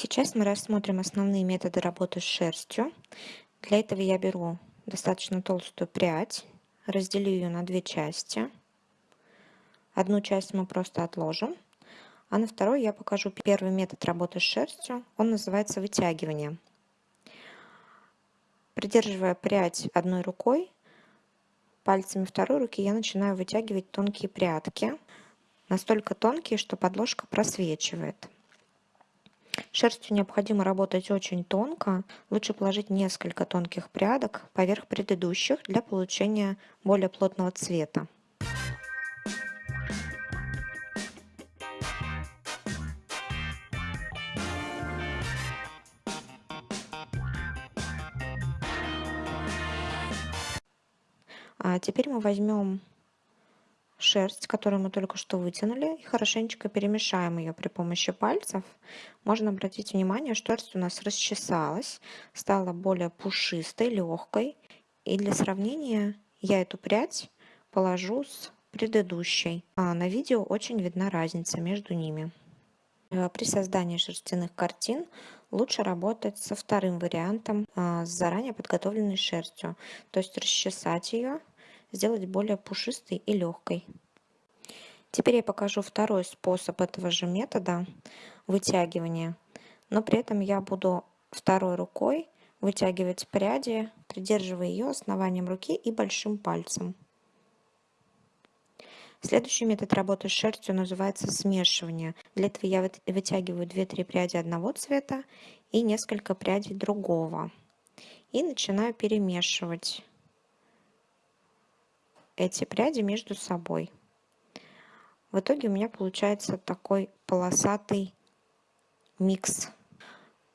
Сейчас мы рассмотрим основные методы работы с шерстью. Для этого я беру достаточно толстую прядь, разделю ее на две части. Одну часть мы просто отложим, а на второй я покажу первый метод работы с шерстью. Он называется вытягивание. Придерживая прядь одной рукой, пальцами второй руки я начинаю вытягивать тонкие прядки, настолько тонкие, что подложка просвечивает. Шерстью необходимо работать очень тонко. Лучше положить несколько тонких прядок поверх предыдущих для получения более плотного цвета. А теперь мы возьмем шерсть, которую мы только что вытянули, и хорошенечко перемешаем ее при помощи пальцев. Можно обратить внимание, что шерсть у нас расчесалась, стала более пушистой, легкой. И для сравнения я эту прядь положу с предыдущей. А на видео очень видна разница между ними. Э, при создании шерстяных картин лучше работать со вторым вариантом, а, с заранее подготовленной шерстью. То есть расчесать ее сделать более пушистой и легкой. Теперь я покажу второй способ этого же метода вытягивания, но при этом я буду второй рукой вытягивать пряди, придерживая ее основанием руки и большим пальцем. Следующий метод работы с шерстью называется смешивание. Для этого я вытягиваю 2-3 пряди одного цвета и несколько прядей другого. И начинаю перемешивать эти пряди между собой. В итоге у меня получается такой полосатый микс.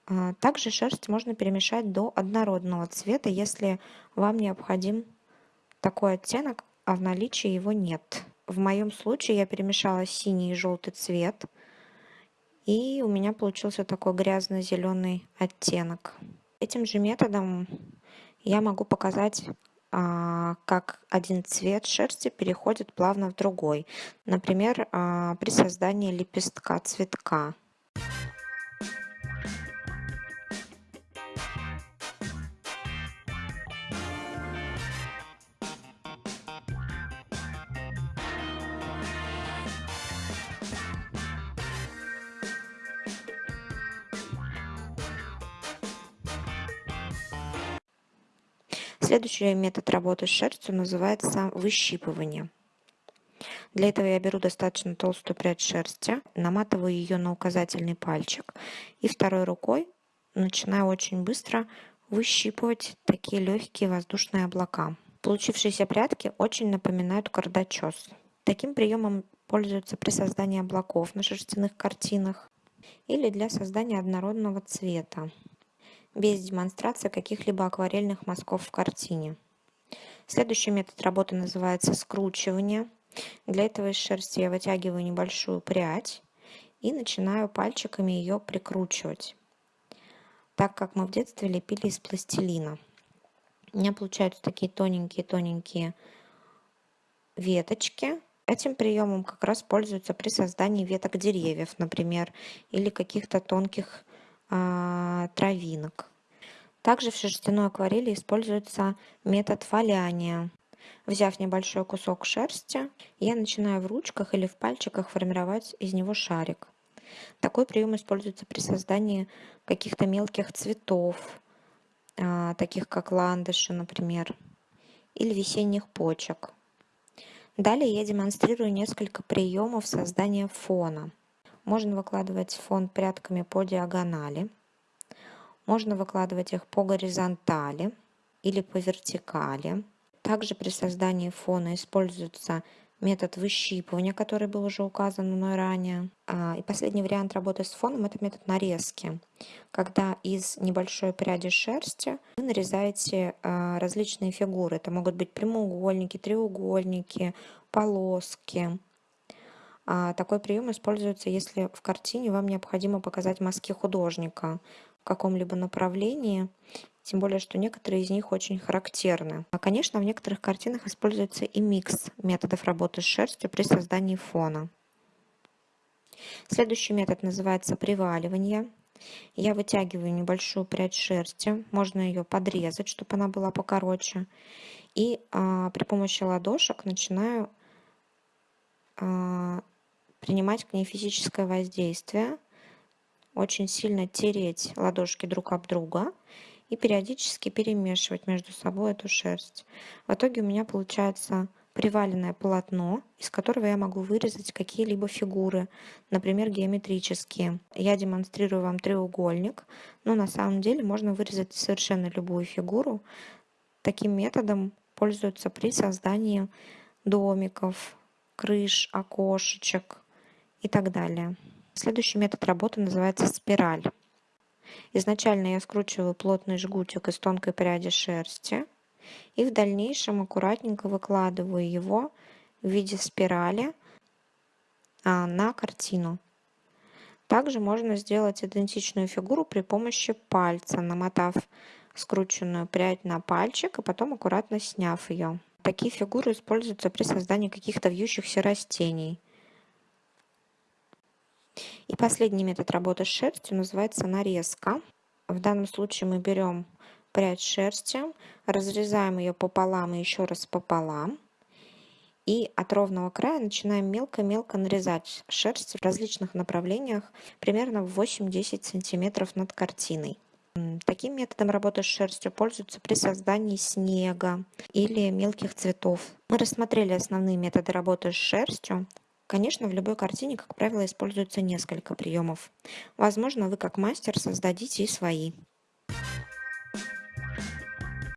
А, также шерсть можно перемешать до однородного цвета, если вам необходим такой оттенок, а в наличии его нет. В моем случае я перемешала синий и желтый цвет, и у меня получился такой грязно-зеленый оттенок. Этим же методом я могу показать как один цвет шерсти переходит плавно в другой. Например, а, при создании лепестка цветка. Следующий метод работы с шерстью называется выщипывание. Для этого я беру достаточно толстую прядь шерсти, наматываю ее на указательный пальчик и второй рукой начинаю очень быстро выщипывать такие легкие воздушные облака. Получившиеся прядки очень напоминают кардачес. Таким приемом пользуются при создании облаков на шерстяных картинах или для создания однородного цвета без демонстрации каких-либо акварельных мазков в картине. Следующий метод работы называется скручивание. Для этого из шерсти я вытягиваю небольшую прядь и начинаю пальчиками ее прикручивать, так как мы в детстве лепили из пластилина. У меня получаются такие тоненькие-тоненькие веточки. Этим приемом как раз пользуются при создании веток деревьев, например, или каких-то тонких травинок. Также в шерстяной акварели используется метод валяния. Взяв небольшой кусок шерсти, я начинаю в ручках или в пальчиках формировать из него шарик. Такой прием используется при создании каких-то мелких цветов, а, таких как ландыши, например, или весенних почек. Далее я демонстрирую несколько приемов создания фона. Можно выкладывать фон прядками по диагонали. Можно выкладывать их по горизонтали или по вертикали. Также при создании фона используется метод выщипывания, который был уже указан мной ранее. А, и последний вариант работы с фоном – это метод нарезки, когда из небольшой пряди шерсти вы нарезаете а, различные фигуры. Это могут быть прямоугольники, треугольники, полоски. А такой прием используется, если в картине вам необходимо показать мазки художника в каком-либо направлении, тем более, что некоторые из них очень характерны. А, конечно, в некоторых картинах используется и микс методов работы с шерстью при создании фона. Следующий метод называется приваливание. Я вытягиваю небольшую прядь шерсти, можно ее подрезать, чтобы она была покороче. И а, при помощи ладошек начинаю а, принимать к ней физическое воздействие, очень сильно тереть ладошки друг об друга и периодически перемешивать между собой эту шерсть. В итоге у меня получается приваленное полотно, из которого я могу вырезать какие-либо фигуры, например, геометрические. Я демонстрирую вам треугольник, но на самом деле можно вырезать совершенно любую фигуру. Таким методом пользуются при создании домиков, крыш, окошечек и так далее. Следующий метод работы называется спираль. Изначально я скручиваю плотный жгутик из тонкой пряди шерсти и в дальнейшем аккуратненько выкладываю его в виде спирали а, на картину. Также можно сделать идентичную фигуру при помощи пальца, намотав скрученную прядь на пальчик, и потом аккуратно сняв ее. Такие фигуры используются при создании каких-то вьющихся растений. И последний метод работы с шерстью называется нарезка. В данном случае мы берем прядь шерсти, разрезаем ее пополам и еще раз пополам. И от ровного края начинаем мелко-мелко нарезать шерсть в различных направлениях, примерно в 8-10 сантиметров над картиной. Таким методом работы с шерстью пользуются при создании снега или мелких цветов. Мы рассмотрели основные методы работы с шерстью. Конечно, в любой картине, как правило, используется несколько приемов. Возможно, вы как мастер создадите и свои.